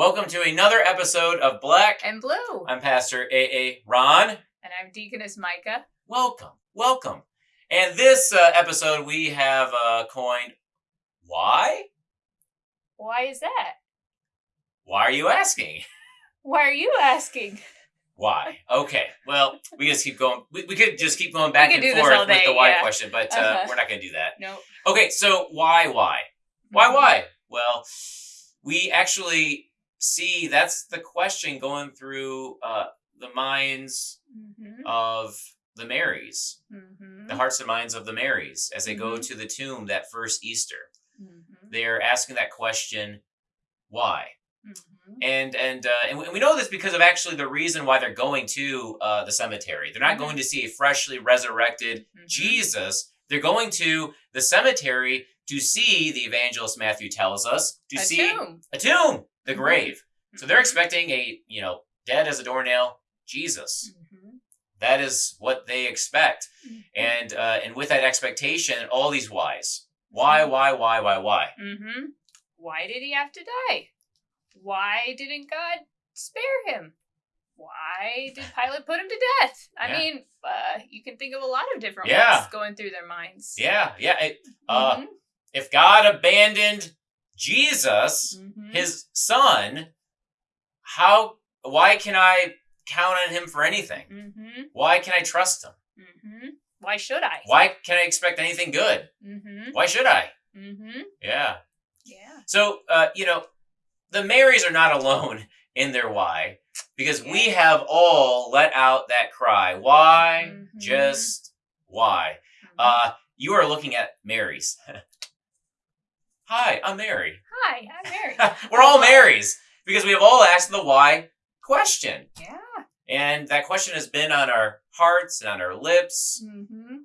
Welcome to another episode of Black. and blue. I'm Pastor AA Ron. and I'm Deaconess Micah. Welcome, welcome. And this uh, episode we have uh, coined Why? Why is that? Why are you asking? Why are you asking? Why? Okay. Well, we just keep going. We, we could just keep going back and forth with the why yeah. question, but uh, Uh-huh. we're not going to do that. No. Okay, so why, why? Why, why? Well, we actually see that's the question going through uh, the minds Mm-hmm. of the Marys, Mm-hmm. the hearts and minds of the Marys, as they go Mhm. to the tomb that first Easter. Mm-hmm. They're asking that question, why? Mm-hmm. And and uh, and we- know this because of actually the reason why they're going to uh, the cemetery. They're not going to see a freshly resurrected Jesus. They're going to the cemetery to see the evangelist Matthew tells us to A see tomb. a tomb, the Mhm. grave. So they're Mhm. expecting a you know dead as a doornail Jesus. Mhm. That is what they expect, Mhm. and uh, and with that expectation, all these whys. Why? Why? Why? Why? Why? Mm-hmm. Why did he have to die? Why didn't God spare him? Why did Pilate put him to death? I Yeah. mean, uh, you can think of a lot of different Yeah. ones going through their minds. Yeah, yeah. it- uh. If God abandoned Jesus, Mhm. His Son, how? Why can I count on Him for anything? Mhm. Why can I trust Him? Mhm. Why should I? Why can I expect anything good? Mm-hmm. Why should I? Mm-hmm. Yeah. Yeah. So, uh, you know, the Marys are not alone in their why because we have all let out that cry. Why? Mhm. Just why? Uh, you are looking at Marys. Hi, I'm Mary. Hi, I'm Mary. We're all Marys because we have all asked the why question. yeah. And that question has been on our hearts and on our lips, Mm-hmm.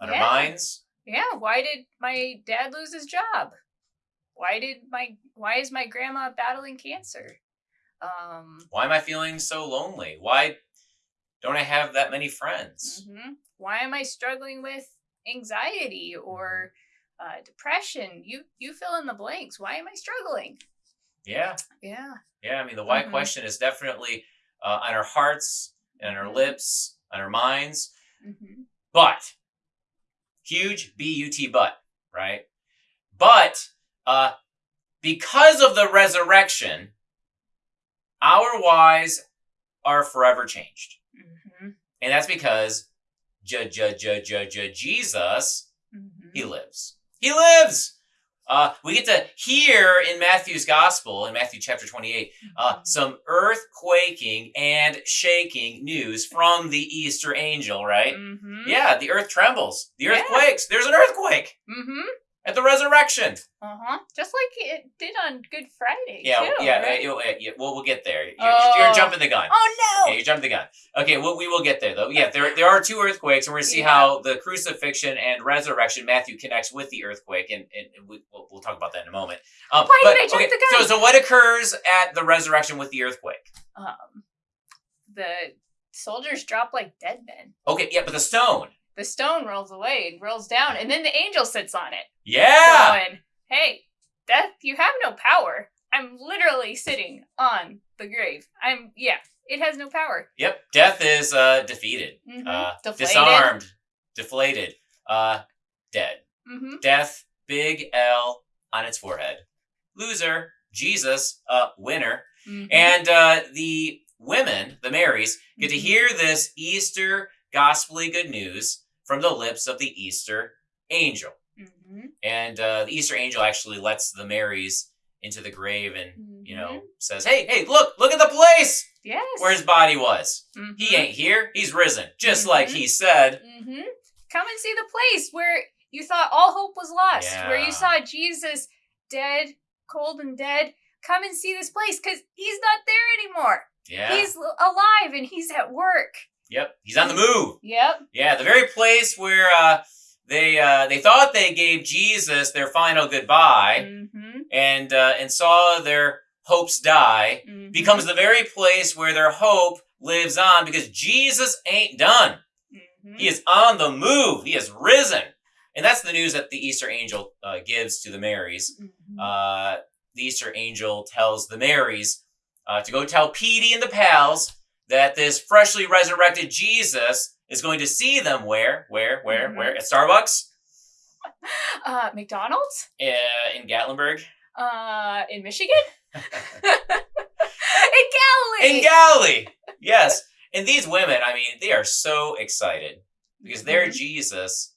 on Yeah. our minds. Yeah. Why did my dad lose his job? Why did my Why is my grandma battling cancer? Um. Why am I feeling so lonely? Why don't I have that many friends? mhm. Why am I struggling with anxiety or uh, depression? You You fill in the blanks. Why am I struggling? Yeah. Yeah. Yeah, I mean, the why Mhm. question is definitely uh, on our hearts and our Mhm. lips, on our minds. Mm-hmm. But, huge B U T but, right? But, uh, because of the resurrection, our whys are forever changed. Mm-hmm. And that's because J J J J J Jesus, Mm-hmm. he lives. He lives! Uh, we get to hear in Matthew's gospel, in Matthew chapter 28, uh, some earthquaking and shaking news from the Easter angel, right? Mm-hmm. Yeah, the earth trembles. The earth Yeah. quakes. There's an earthquake Mm-hmm. At the resurrection. Uh huh. Just like it did on Good Friday. Yeah, too, yeah, right? uh, yeah, yeah. Well, we'll get there. You're, Oh. you're jumping the gun. Oh no! Yeah, you're jumping the gun. Okay, well, we will get there though. Yeah, there there are two earthquakes, and we're gonna see Yeah. how the crucifixion and resurrection Matthew connects with the earthquake, and, and, we, we'll, we'll talk about that in a moment. Um, Why but, did I jump okay, the gun? So, so what occurs at the resurrection with the earthquake? um, the soldiers drop like dead men. Okay, yeah, but the stone. The stone rolls away and rolls down, and then the angel sits on it, Yeah. going, "Hey, death, you have no power. I'm literally sitting on the grave. I'm yeah, it has no power. Yep. Death is uh, defeated, Mhm. uh, Deflated. disarmed, deflated, uh, dead. Mm-hmm. Death, big L on its forehead. Loser, Jesus, uh, winner. Mm-hmm. And uh, the women, the Marys, get to Mhm. hear this Easter gospelly good news from the lips of the Easter angel. Mm-hmm. And uh, the Easter angel actually lets the Marys into the grave and, you know, Mhm. says, hey, hey, look, look at the place yes, where his body was. Mhm. He ain't here, he's risen, just like he said. Mm-hmm. Come and see the place where you thought all hope was lost, where you saw Jesus dead, cold and dead. Come and see this place because he's not there anymore. Yeah. He's alive and he's at work. Yep. He's on the move. Yep. Yeah, the very place where uh, they uh, they thought they gave Jesus their final goodbye Mm-hmm. and uh, and saw their hopes die Mm-hmm. becomes the very place where their hope lives on because Jesus ain't done. Mhm. He is on the move. He has risen. And that's the news that the Easter angel uh, gives to the Marys. Mhm. Uh, the Easter angel tells the Marys uh, to go tell Petey and the pals that this freshly resurrected Jesus is going to see them where, where, where, Mhm. where? At Starbucks Uh, McDonald's? uh, in Gatlinburg. Uh, in Michigan? in Galilee! in Galilee. Yes. And these women, I mean, they are so excited because their Mhm. Jesus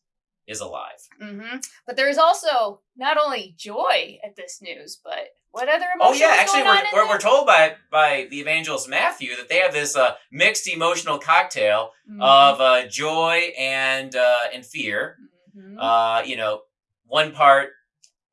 is alive. hmm But there's also not only joy at this news, but what other Oh emotions yeah, actually, we're, we're, we're told by by the evangelist Matthew that they have this uh, mixed emotional cocktail Mhm. of uh, joy and uh, and fear. Mhm. Uh, you know, one part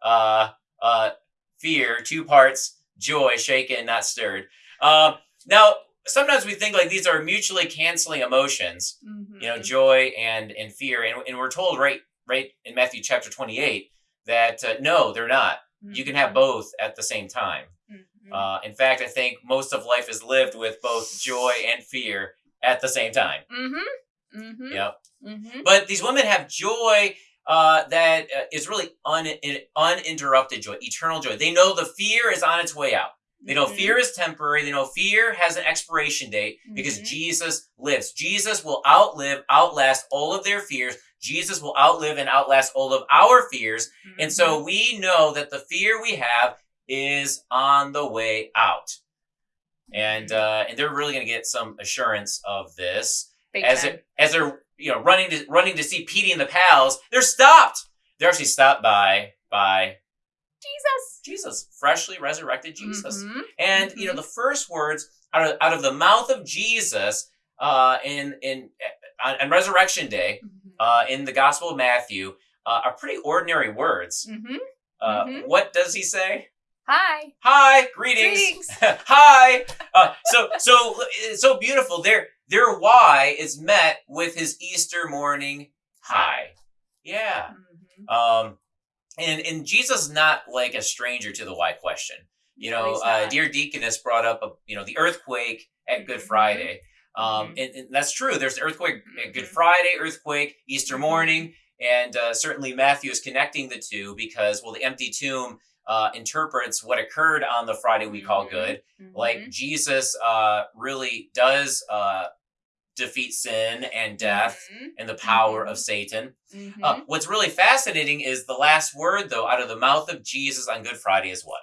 uh, uh, fear, two parts joy, shaken, not stirred. Um, now, sometimes we think like these are mutually canceling emotions. you know joy and and fear and, and we're told right right in matthew chapter 28 that uh, no they're not you can have Mhm. both at the same time Mhm. uh, in fact i think most of life is lived with both joy and fear at the same time Mm-hmm. Mm-hmm. yep Mm-hmm. but these women have joy uh, that uh, is really un- in- uninterrupted joy eternal joy they know the fear is on its way out they know Mm-hmm. fear is temporary. They know fear has an expiration date because Mhm. Jesus lives. Jesus will outlive, outlast all of their fears. Jesus will outlive and outlast all of our fears. And so Mm-hmm. we know that the fear we have is on the way out. And Mm-hmm. uh, and they're really going to get some assurance of this Big as it, as they're you know running to running to see Petey and the pals. They're stopped. They're actually stopped by by Jesus. Jesus, freshly resurrected Jesus. Mhm. And you know, the first words out of, out of the mouth of Jesus uh, in in on, on Resurrection Day Mhm. Uh, in the Gospel of Matthew uh, are pretty ordinary words. Mhm. Uh, Mhm. What does he say? Hi. Hi, greetings. Greetings. Hi. Uh, so so it's so beautiful. Their their why is met with his Easter morning hi. Yeah. Mhm. Um, and and Jesus is not like a stranger to the why question. You know, uh, not. dear deaconess brought up a, you know the earthquake at Good Mhm. Friday. Um, Mhm. and, and that's true. There's the earthquake Good Mhm. Friday, earthquake, Easter Mhm. morning, and uh, certainly Matthew is connecting the two because well, the empty tomb uh, interprets what occurred on the Friday we call good. Mhm. Like Jesus uh, really does uh, defeat sin and death Mhm. and the power of Mhm. Satan. Uh, what's really fascinating is the last word, though, out of the mouth of Jesus on Good Friday is what?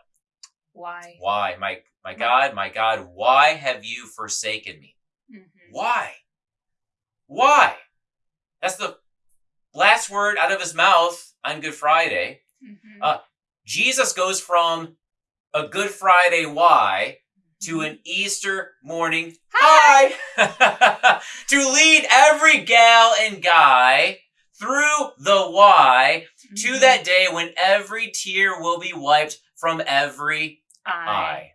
Why? Why, my my God, my God, why have you forsaken me? Why? Why? That's the last word out of his mouth on Good Friday. Mhm. Uh, Jesus goes from a Good Friday why to an Easter morning hi, to lead every gal and guy through the why to Mhm. that day when every tear will be wiped from every eye.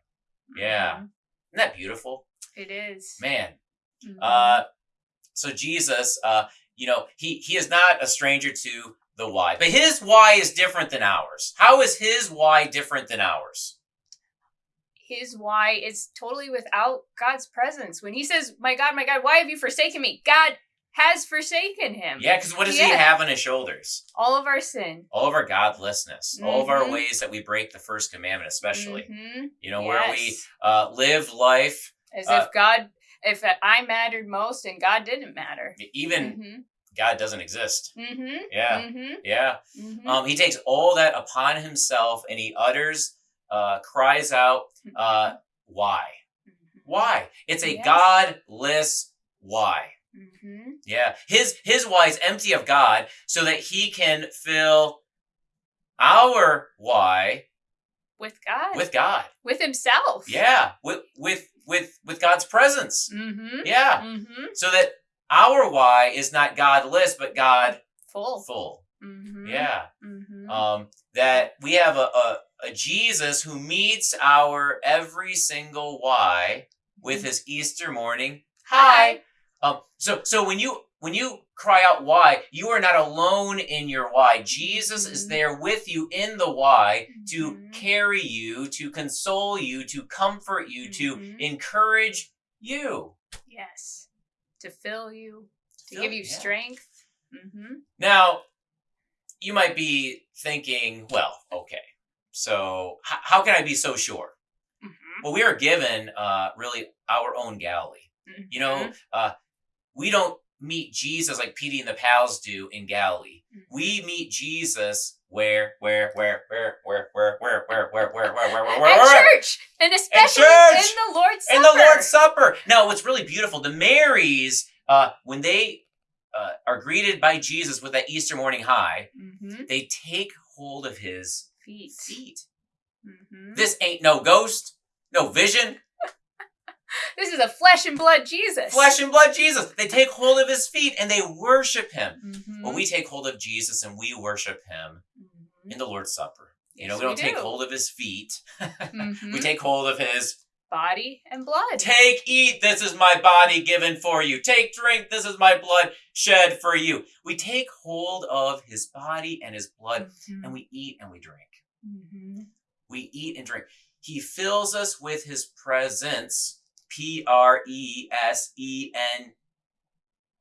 Yeah. Mhm. Isn't that beautiful? It is. Man. Mhm. Uh, so Jesus, uh, you know, he, he is not a stranger to the why, but his why is different than ours. How is his why different than ours? his why is totally without God's presence. When he says, My God, my God, why have you forsaken me? God has forsaken him. Yeah, because what does he have on his shoulders? All of our sin. All of our godlessness, all of our Mhm. ways that we break the first commandment, especially. Mhm. You know, where we uh, live life, As uh, if God, if I mattered most and God didn't matter. even Mm-hmm. God doesn't exist. Mm-hmm. Yeah, Mm-hmm. yeah. Mm-hmm. Um, he takes all that upon himself and he utters, uh, cries out, uh, why? Why? It's a Yes. godless why. Mm-hmm. Yeah. His his why is empty of God so that he can fill our why With God. with God. With himself. Yeah. With with with with God's presence. Mm-hmm. Yeah. Mm-hmm. So that our why is not godless but God Full. full. Mm-hmm. Yeah. Mm-hmm. Um that we have a, a a Jesus who meets our every single why with his Easter morning hi. Um, so so when you when you cry out why, you are not alone in your why. Jesus is Mhm. there with you in the why to Mhm. carry you, to console you, to comfort you, to Mhm. encourage you. Yes. To fill you, to Fill- give you yeah. strength. Mm-hmm. Now, you might be thinking, well, okay, so h- how can I be so sure? Mm-hmm. well, we are given uh, really our own Galilee. You know, uh, we don't meet Jesus like Petey and the pals do in Galilee. Mhm. We meet Jesus where, where, where, where, where, where, where, where, where, where, where, where, where, where, church, and especially in the Lord's Supper. In the Lord's Supper. Now, what's really beautiful, the Marys, uh, when they uh, are greeted by Jesus with that Easter morning hi, Mhm. they take hold of his Feet. feet. Mhm. This ain't no ghost, no vision, This is a flesh and blood Jesus. flesh and blood Jesus. They take hold of his feet and they worship him. Mhm. Well, we take hold of Jesus and we worship him Mhm. in the Lord's Supper. You know, we don't take do. hold of his feet. we Mhm. take hold of his body and blood. Take, eat, this is my body given for you. Take, drink, this is my blood shed for you. We take hold of his body and his blood Mhm. and we eat and we drink. Mhm. We eat and drink. He fills us with his presence, P R E S E N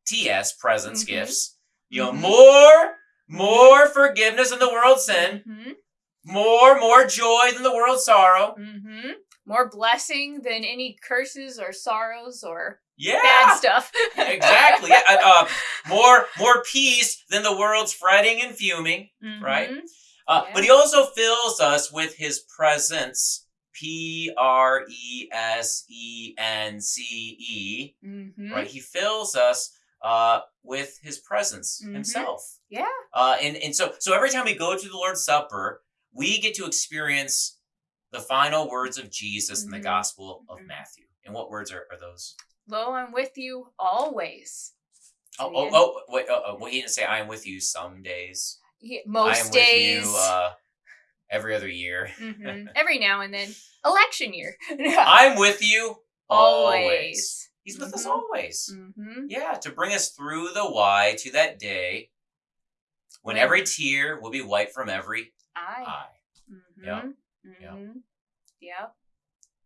T S, presence, Mhm. gifts. You know, Mhm. more, more forgiveness than the world's sin, Mhm. more, more joy than the world's sorrow. Mhm. More blessing than any curses or sorrows or Yeah. bad stuff. exactly. Uh, uh, more more peace than the world's fretting and fuming. right? Mhm. Uh, But he also fills us with his presence. P R E S E N C E. Mhm. Right? He fills us uh, with his presence Mhm. himself. Yeah. Uh, and and so so every time we go to the Lord's Supper, we get to experience the final words of Jesus in the Mhm. Gospel of Mhm. Matthew. And what words are, are those? Lo, I'm with you always. Oh, oh, oh, wait, uh, uh, well, he didn't say, I am with you some days. He- I am most days. with you uh, every other year. Mhm. Every now and then. Election year. I'm with you always. always. He's with us Mhm. always. Mm-hmm. Yeah, to bring us through the why to that day when every tear will be wiped from every eye. Mm-hmm. Yeah. Yeah. Mm-hmm. Yep.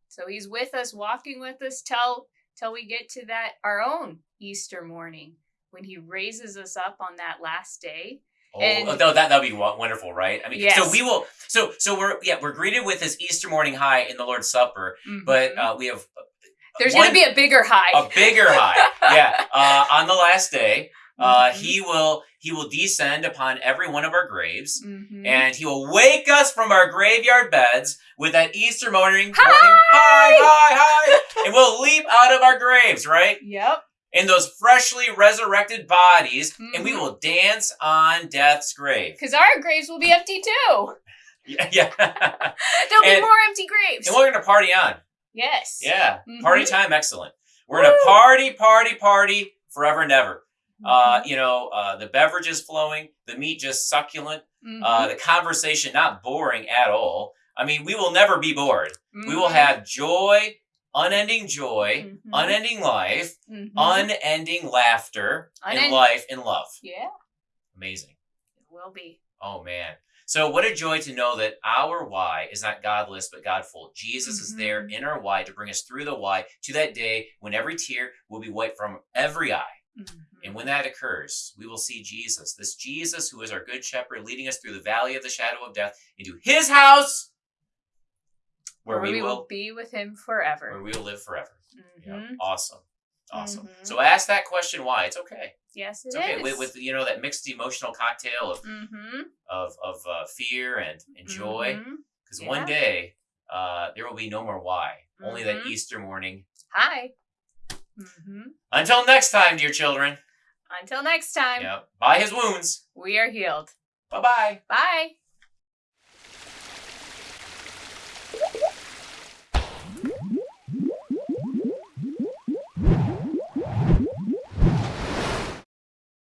So he's with us, walking with us till till we get to that our own Easter morning when he raises us up on that last day. Oh, And- oh, that that'd be wonderful, right? I mean, so we will. So so we're yeah we're greeted with this Easter morning hi in the Lord's Supper, but Mhm. uh, we have there's gonna be a bigger high. a bigger high. Yeah, uh, on the last day, uh, Mhm. he will he will descend upon every one of our graves. Mhm. and he will wake us from our graveyard beds with that Easter morning, Hi! morning, hi, hi, hi, and we'll leap out of our graves, right? Yep. In those freshly resurrected bodies, and we Mhm. will dance on death's grave. Because our graves will be empty too. Yeah, yeah. There'll be more empty graves. and we're gonna party on. yes. Yeah, party Mhm. time, excellent. We're gonna party, party, party forever and ever. Uh, Mhm. you know, uh, the beverages flowing, the meat just succulent, uh, the conversation not boring at all. I mean, we will never be bored. We will Mhm. have joy, unending joy, Mhm. unending life, Mhm. unending laughter, and life and love. yeah, Amazing. it will be. Oh man. So what a joy to know that our why is not godless but godful. Jesus is there Mhm. in our why to bring us through the why to that day when every tear will be wiped from every eye. Mhm. And when that occurs, we will see Jesus, this Jesus who is our good shepherd, leading us through the valley of the shadow of death into his house where, we, will, be with him forever. where we will live forever. Yeah. Mhm. Awesome. Awesome. Mhm. So ask that question why. It's okay. Yes, It's okay. is. With, with you know that mixed emotional cocktail of mm-hmm. of, of uh, fear and, and joy. Because one day uh, there will be no more why. Only that Mhm. Easter morning. Hi. hmm Until next time, dear children. Until next time, Yeah. By his wounds. we are healed. Bye bye. Bye.